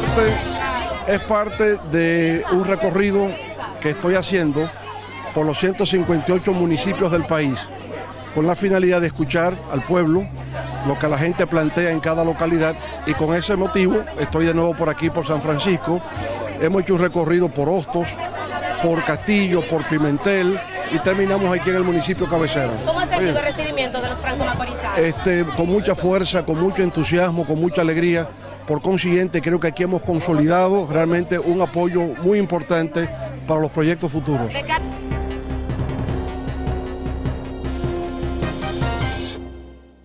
parte, es parte de un recorrido que estoy haciendo por los 158 municipios del país, con la finalidad de escuchar al pueblo, lo que la gente plantea en cada localidad y con ese motivo estoy de nuevo por aquí, por San Francisco. Hemos hecho un recorrido por Hostos, por Castillo, por Pimentel y terminamos aquí en el municipio cabecera. ¿Cómo ha sentido el recibimiento de los franco-macorizanos? Este, con mucha fuerza, con mucho entusiasmo, con mucha alegría. Por consiguiente, creo que aquí hemos consolidado realmente un apoyo muy importante para los proyectos futuros.